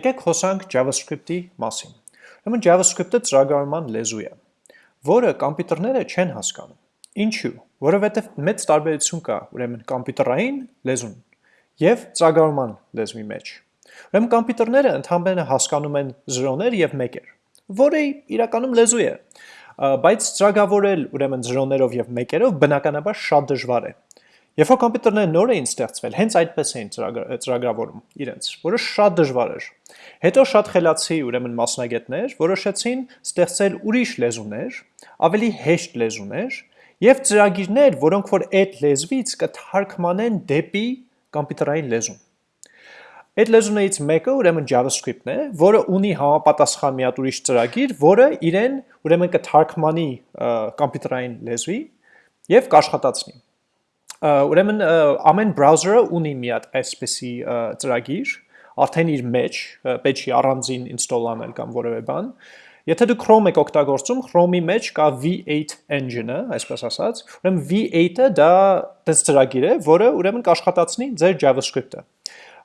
Եկեք խոսանք JavaScript-ի մասին։ Ուրեմն JavaScript-ը ծրագրավորման լեզու է, որը կոմպյուտերները չեն հասկանում։ Ինչու՞։ Որովհետև մեծ տարբերություն կա, ուրեմն կոմպյուտերային լեզուն եւ ծրագրավորման լեզվի մեջ։ Ուրեմն կոմպյուտերները ընդհանրապես հասկանում են 0-ներ եւ 1-եր, որը իրականում լեզու է, բայց ծրագրավորել ուրեմն 0-ներով եւ 1-երով բնականաբար շատ դժվար է։ Երբ որ կոմպյուտերները նոր էին ստեղծվել, հենց այդպես էին ծրագրավորում իրենց, որը շատ դժվար էր։ Հետո շատ խելացի ուրեմն մասնագետներ որոշեցին ստեղծել ուրիշ լեզուներ, ավելի հեշտ լեզուներ եւ ծրագիրներ, որոնք որ այդ լեզվից կթարգմանեն դեպի կոմպյուտերային լեզուն։ Այդ լեզուներից մեկը ուրեմն JavaScript-ն է, որը ունի համապատասխան մի հատ ուրիշ ծրագիր, որը իրեն ուրեմն կթարգմանի կոմպյուտերային լեզվի եւ կաշխատացնի։ Ուրեմն ամեն բրաուզերը ունի մի հատ այսպեսի ծրագիր, արդեն իր մեջ, պետք չի առանձին install անել կամ որևէ բան։ Եթե դու Chrome եք օգտագործում, Chrome-ի մեջ կա V8 engine-ը, այսպես ասած, ուրեմն V8-ը դա դες ծրագիր է, որը ուրեմն կաշխատացնի ձեր JavaScript-ը։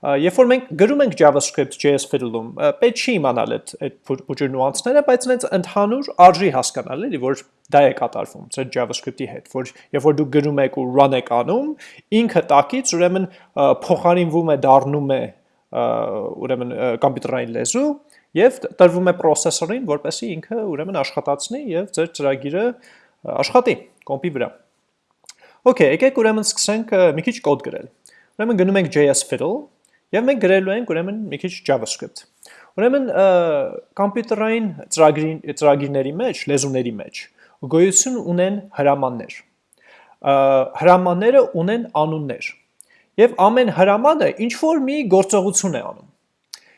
Երբ որ մենք գրում ենք JavaScript JS fiddle-ում, պետք չի իմանալ այդ այդ փոքր նյուանսները, բայց այնց ընդհանուր արժի հասկանալ, էլի, որ դա է կատարվում ձեր JavaScript-ի հետ, որ երբ որ դուք գրում եք ու run եք անում, ինքը տակից ուրեմն փոխարինվում է, դառնում է ուրեմն կոմպյուտերային լեզու եւ տրվում է processor-ին, որպեսզի ինքը ուրեմն աշխատացնի եւ ձեր ծրագիրը աշխատի կոմպի վրա։ Okay, եկեք ուրեմն սկսենք մի քիչ կոդ գրել։ Ուրեմն գնում ենք JS fiddle եւ մենք գրելու ենք ուրեմն մի քիչ JavaScript։ Ուրեմն կոմպյուտերային ծրագիրների մեջ, լեզուների մեջ գոյություն ունեն հրամաններ։ Հրամանները ունեն անուններ։ Եվ ամեն հրամանը ինչ որ մի գործողություն է անում։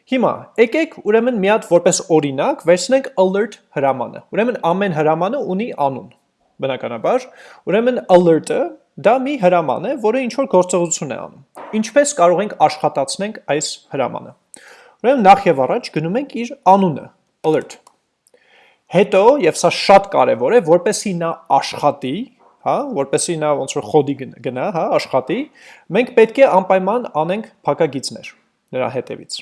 Հիմա եկեք ուրեմն մի հատ որպես օրինակ վերցնենք alert հրամանը։ Ուրեմն ամեն հրամանը ունի անուն։ Բնականաբար, ուրեմն alert-ը դա մի հրաման է, որը ինչ որ գործողություն է անում։ Ինչպես կարող ենք աշխատացնենք այս հրամանը։ Ուրեմն նախ եւ առաջ գնում ենք իր անունը, alert Հետո, եւ սա շատ կարեւոր է, որպեսի նա աշխատի, հա, որպեսի նա ոնց որ խոդի գնա, հա, աշխատի, մենք պետք է անպայման անենք փակագիծներ նրա հետևից։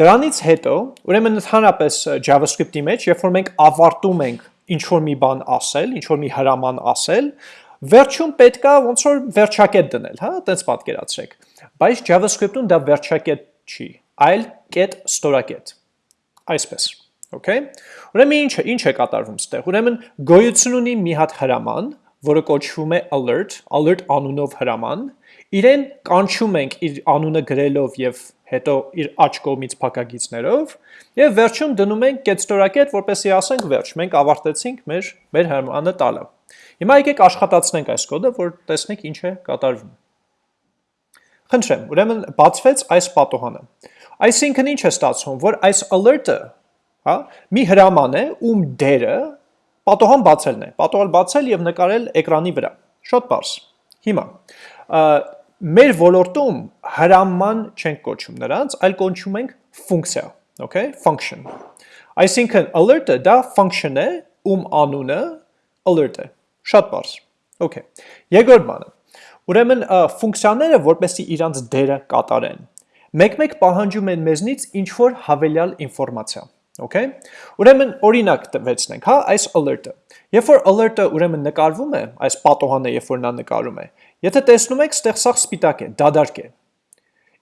Դրանից հետո, ուրեմն ընդհանրապես JavaScript-ի մեջ, երբ որ մենք ավարտում ենք ինչ որ մի բան ասել, ինչ որ մի հրաման ասել, վերջում պետքա ոնց որ վերջակետ դնել, հա, այդպես պատկերացրեք։ Բայց JavaScript-ում դա վերջակետ չի, այլ կետ ստորակետ։ Այսպես Okay։ Ուրեմն ինչ ինչ է կատարվում ստեղ։ Ուրեմն գոյություն ունի մի հատ հրաման, որը կոչվում է alert, alert անունով հրաման։ Իրեն կանչում ենք իր անունը գրելով եւ հետո իր աչ կողմից փակագիծներով եւ վերջում դնում ենք կետստորակետ, որպեսզի ասենք վերջ, մենք ավարտեցինք մեր մեր հրամանը տալը։ Հիմա եկեք աշխատացնենք այս կոդը, որ տեսնենք ինչ է կատարվում։ Խնդրեմ, ուրեմն բացվեց այս պատոհանը։ Այսինքն ինչ է ստացվում, որ այս alert-ը հա, մի հրաման է, ում դերը պատոհան բացելն է, պատոհալ բացել եւ նկարել էկրանի վրա։ Շատ բարձ։ Հիմա մեր ոլորտում հրաման չենք կոչում նրանց, այլ կոչում ենք ֆունկցիա, okay, function։ Այսինքն alert-ը դա function է, ում անունը alert է։ Շատ բարձ։ Okay։ Երկրորդ բանը։ Ուրեմն ֆունկցիաները որպեսի իրանց դերը կատարեն, մեկ-մեկ պահանջում են մեզնից ինչ որ հավելյալ ինֆորմացիա։ Okay։ Ուրեմն օրինակ տվեցնենք, հա, այս alert-ը։ Երբ որ alert-ը ուրեմն նկարվում է, այս պատոհանը երբ որ նա նկարում է, եթե տեսնում եք, ստեղ սաղ սպիտակ է, դադարք է։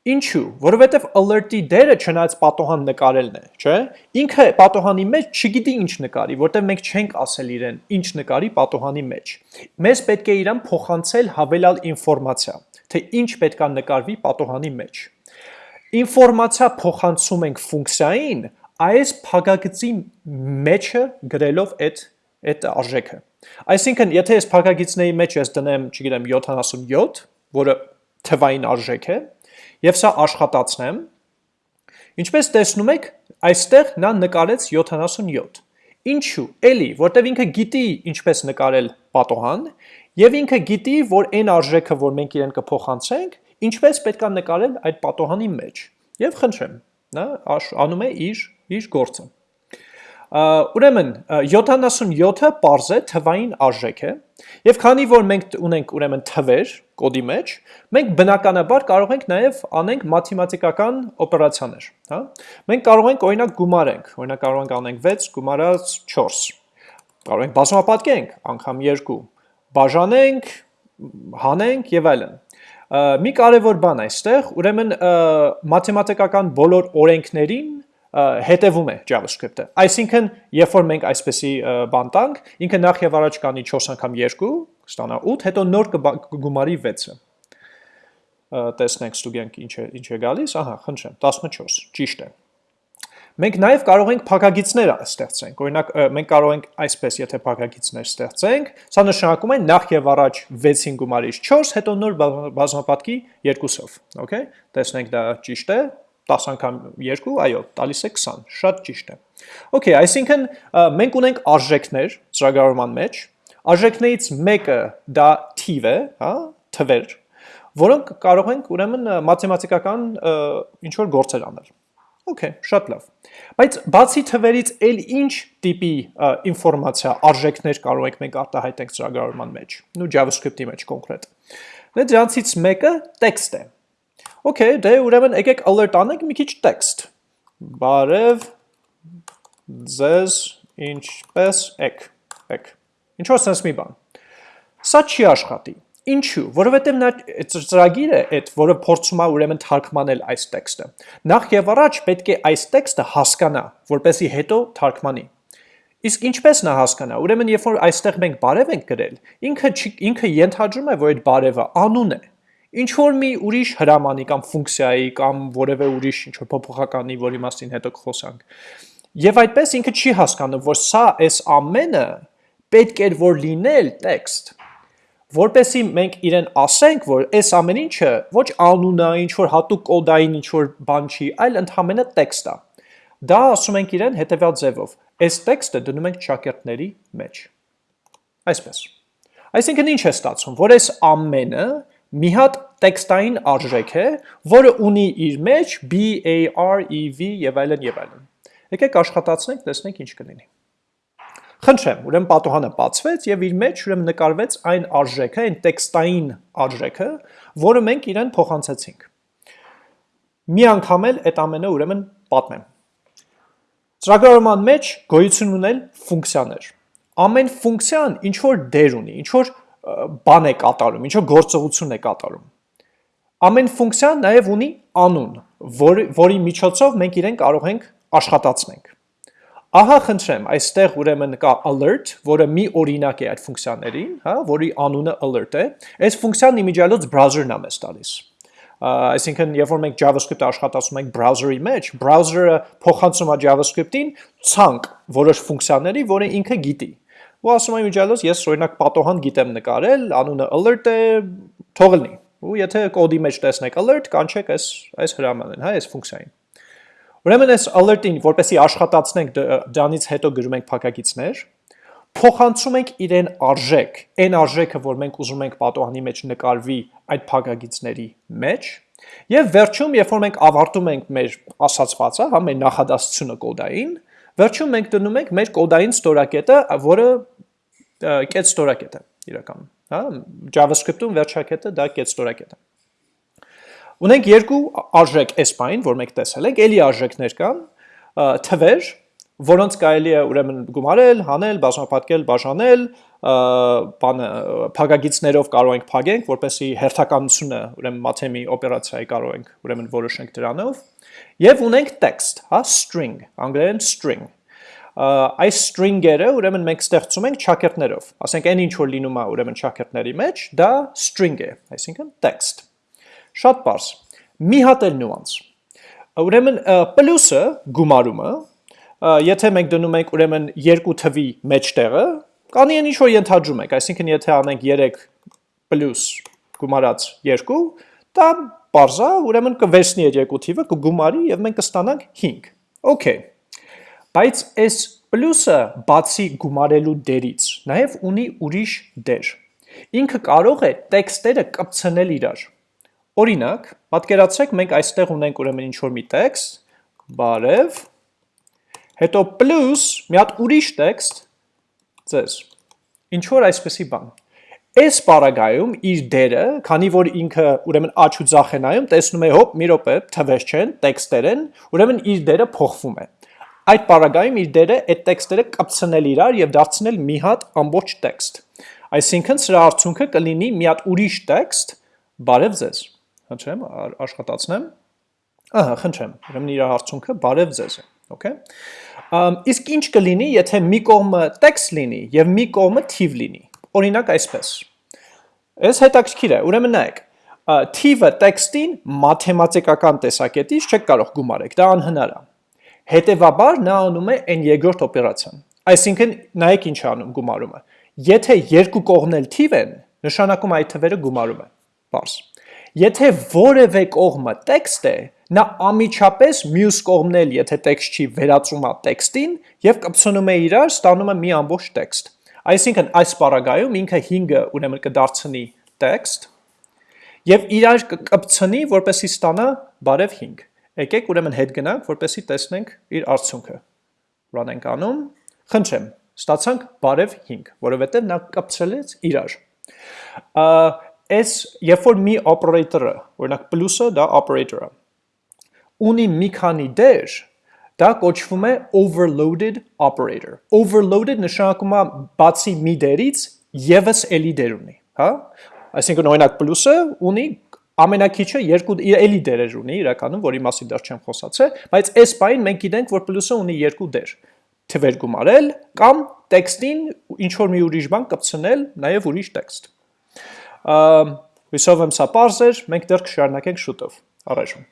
Ինչու՞, որովհետև alert-ի դերը չնայած պատոհան նկարելն է, չէ՞։ Ինքը պատոհանի մեջ չգիտի ինչ նկարի, որտեղ մենք չենք ասել իրեն ինչ նկարի պատոհանի մեջ։ Մեզ պետք է իրան փոխանցել հավելյալ ինֆորմացիա, թե ինչ պետքա նկարվի պատոհանի մեջ։ Ինֆորմացիա փոխանցում ենք ֆունկցիային, այս փակագծի մեջը գրելով այդ այդ արժեքը։ Այսինքն, եթե ես փակագիծների մեջ ես դնեմ, չգիտեմ, 77, որը թվային արժեք է, եւ սա աշխատացնեմ, ինչպես տեսնում եք, այստեղ նա նկարեց 77։ Ինչու՞։ Էլի, որտեվ ինքը գիտի ինչպես նկարել պատոհան, եւ ինքը գիտի, որ այն արժեքը, որ մենք իրեն կփոխանցենք, ինչպես պետքա նկարել այդ պատոհանի մեջ։ Եւ խնդրեմ, նա անում է իր իր գործը։ ուրեմն 77-ը պարզ է թվային արժեք է եւ քանի որ մենք ունենք ուրեմն թվեր կոդի մեջ, մենք բնականաբար կարող ենք նաեւ անենք մաթեմատիկական օպերացիաներ, հա։ Մենք կարող ենք օրինակ գումարենք, օրինակ կարող ենք անենք 6 գումարած 4։ Կարող ենք բազմապատկենք անգամ 2, բաժանենք, հանենք եւ այլն մի կարևոր բան այստեղ, ուրեմն մաթեմատիկական բոլոր օրենքներին հետևում է JavaScript-ը։ Այսինքն, երբ որ մենք այսպեսի բան տանք, ինքը նախ եւ առաջ կանի 4 անգամ 2, կստանա 8, հետո նոր կգումարի 6-ը։ Տեսնենք ստուգենք ինչ է ինչ է գալիս, ահա, խնդրեմ, 14, ճիշտ է։ Մենք նաև կարող ենք փակագիծներ ստեղծենք։ Օրինակ, մենք կարող ենք այսպես, եթե փակագիծներ ստեղծենք, սա նշանակում է նախ եւ առաջ 6-ին գումարից 4, հետո նոր բազմապատկի 2-ով, okay? Տեսնենք դա ճիշտ է, 10 անգամ 2, այո, տալիս է 20, շատ ճիշտ է։ Okay, այսինքն մենք ունենք արժեքներ ծրագրավորման մեջ, արժեքներից մեկը դա թիվ է, հա, թվեր, որոնք կարող ենք ուրեմն մաթեմատիկական ինչ որ գործեր անել։ Okay, շատ լավ։ Բայց բացի թվերից էլ ինչ տիպի ինֆորմացիա, արժեքներ կարող ենք մենք արտահայտենք ծրագրավորման մեջ, նու JavaScript-ի մեջ կոնկրետ։ Դե դրանցից մեկը text է։ Okay, դե ուրեմն եկեք alert անենք մի քիչ text։ Բարև ձեզ ինչպես եք, եք։ Ինչ որ sense մի բան։ Սա չի աշխատի Ինչու, որովհետև նա ծրագիրը այդ, որը փորձում է ուրեմն թարգմանել այս տեքստը։ Նախ եւ առաջ պետք է այս տեքստը հասկանա, որպեսի հետո թարգմանի։ Իսկ ինչպես նա հասկանա։ Ուրեմն երբ որ այստեղ մենք բարև ենք գրել, ինքը ինքը ենթադրում է, որ այդ բարևը անուն է։ Ինչ որ մի ուրիշ հրամանի կամ ֆունկցիայի կամ որևէ ուրիշ ինչ որ փոփոխականի, որի մասին հետո կխոսանք։ Եվ այդպես ինքը չի հասկանում, որ սա այս ամենը պետք է որ լինել տեքստ որպեսի մենք իրեն ասենք, որ այս ամեն ինչը ոչ անուն է, ինչ որ հատուկ կոդային ինչ որ բան չի, այլ ընդհանրապես տեքստ է։ Դա ասում ենք իրեն հետևյալ ձևով. այս տեքստը դնում ենք շակերտների մեջ։ Այսպես։ Այսինքն ինչ է ստացվում, որ այս ամենը մի հատ տեքստային արժեք է, որը ունի իր մեջ B, A, R, E, V եւ այլն եւ այլն։ Եկեք աշխատացնենք, տեսնենք ինչ կլինի։ Խնդրեմ, ուրեմն պատոհանը բացվեց եւ իր մեջ ուրեմն նկարվեց այն արժեքը, այն տեքստային արժեքը, որը մենք իրեն փոխանցեցինք։ Մի անգամ էլ այդ ամենը ուրեմն պատմեմ։ Ծրագրավորման մեջ գոյություն ունել ֆունկցիաներ։ Ամեն ֆունկցիան ինչ որ դեր ունի, ինչ որ բան է կատարում, ինչ որ գործողություն է կատարում։ Ամեն ֆունկցիան նաև ունի անուն, որ, որի միջոցով մենք իրեն կարող ենք աշխատացնենք։ Ահա խնդրեմ, այստեղ ուրեմն կա alert, որը մի օրինակ է այդ ֆունկցիաներին, հա, որի անունը alert է։ Այս ֆունկցիան իմիջիալոց browser-ն է մեզ տալիս։ Այսինքն, երբ որ մենք JavaScript-ը աշխատացնում ենք browser-ի մեջ, browser-ը փոխանցում է JavaScript-ին ցանկ որոշ ֆունկցիաների, որը ինքը գիտի։ Ու ասում է իմիջիալոց, ես օրինակ պատոհան գիտեմ նկարել, անունը alert է, թող լինի։ Ու եթե կոդի մեջ տեսնեք alert, կանչեք այս այս հրամանին, հա, այս ֆունկցիային։ Ուրեմն այս alert-ին, որպեսի աշխատացնենք դրանից հետո գրում ենք փակագիծներ, փոխանցում ենք իրեն արժեք, այն արժեքը, որ մենք ուզում ենք պատոհանի մեջ նկարվի այդ փակագիծների մեջ, եւ վերջում, երբ որ մենք ավարտում ենք մեր ասացվածը, հա, մեր նախադասությունը կոդային, վերջում մենք դնում ենք մեր կոդային ստորակետը, որը կետ ստորակետ է իրականում, հա, JavaScript-ում վերջակետը դա կետ ստորակետ է։ Ունենք երկու արժեք S-բային, որ մենք տեսել ենք, ելի արժեքներ կան, թվեր, որոնց կարելի է ուրեմն գումարել, հանել, բազմապատկել, բաժանել, բանը փակագիծներով կարող ենք փակենք, որպեսի հերթականությունը, ուրեմն մաթեմի օպերացիայի կարող ենք ուրեմն որոշենք դրանով, եւ ունենք text, հա, string, անգլերեն string այս string-երը ուրեմն մենք ստեղծում ենք ճակերտներով։ Ասենք այն ինչ որ լինում է ուրեմն ճակերտների մեջ, դա string է, այսինքն text։ Շատ པարս։ Մի հատ էլ նյուանս։ Ուրեմն պլյուսը գումարումը, եթե մենք դնում ենք ուրեմն երկու թվի մեջտեղը, կանի են ինչ որ ենթադրում եք, այսինքն եթե անենք 3 պլյուս գումարած 2, դա բարձա, ուրեմն կվերցնի այդ երկու թիվը, կգումարի եւ մենք կստանանք 5։ Okay։ Բայց այս պլյուսը բացի գումարելու դերից նաև ունի ուրիշ դեր։ Ինքը կարող է տեքստերը կպցնել իրար։ Օրինակ, պատկերացրեք մենք այստեղ ունենք ուրեմն ինչ որ մի տեքստ, բարև, հետո plus մի հատ ուրիշ տեքստ ձեզ։ Ինչ որ այսպեսի բան։ Այս պարագայում իր դերը, քանի որ ինքը ուրեմն աչ ու ձախ է նայում, տեսնում է հոп, մի րոպե, թվեր չեն, տեքստեր են, ուրեմն իր դերը փոխվում է։ Այդ պարագայում իր դերը այդ տեքստերը կպցնել իրար եւ դարձնել մի հատ ամբողջ տեքստ։ Այսինքն սրա արդյունքը կլինի մի հատ ուրիշ տեքստ, բարև ձեզ։ Խնդրեմ, աշխատացնեմ։ Ահա, խնդրեմ։ Ուրեմն իր արդյունքը բարև ձեզ է, okay։ Իսկ ինչ կլինի, եթե մի կողմը տեքստ լինի եւ մի կողմը թիվ լինի։ Օրինակ այսպես։ Այս հետաքրքիր է, ուրեմն նայեք, թիվը տեքստին մաթեմատիկական տեսակետից չեք կարող գումարեք, դա անհնար է։ Հետևաբար նա անում է այն երկրորդ օպերացիան։ Այսինքն նայեք ինչ անում գումարումը։ Եթե երկու կողմն էլ թիվ են, նշանակում այդ թվերը գումարում է։ Պարզ։ Եթե որևէ կողմը տեքստ է, նա ամիջապես մյուս կողմն էլ, եթե տեքստ չի, վերածում է տեքստին եւ կպցնում է իրար, ստանում է մի ամբողջ տեքստ։ Այսինքն այս պարագայում ինքը 5-ը ուրեմն կդարձնի տեքստ եւ իրար կկպցնի, որպեսի ստանա բարև 5։ Եկեք ուրեմն հետ գնանք, որպեսի տեսնենք իր արդյունքը։ Run ենք անում, խնդրեմ, ստացանք բարև 5, որովհետև նա կապցրելեց իրար։ Այս երբ որ մի operator-ը, օրինակ plus-ը դա operator-ը, ունի մի քանի դեր, դա կոչվում է overloaded operator։ Overloaded նշանակում է բացի մի դերից եւս էլի դեր ունի, հա? Այսինքն օրինակ plus-ը ունի ամենակիչը երկու էլի դերեր ունի իրականում, որի մասին դեռ չեմ խոսացել, բայց այս բային մենք գիտենք, որ պլյուսը ունի երկու դեր։ Թվեր գումարել կամ տեքստին ինչ որ մի ուրիշ բան կպցնել, նաև ուրիշ տեքստ։ Հույսով եմ սա པարզ էր, մենք դեռ կշարունակենք շուտով։ Առայժմ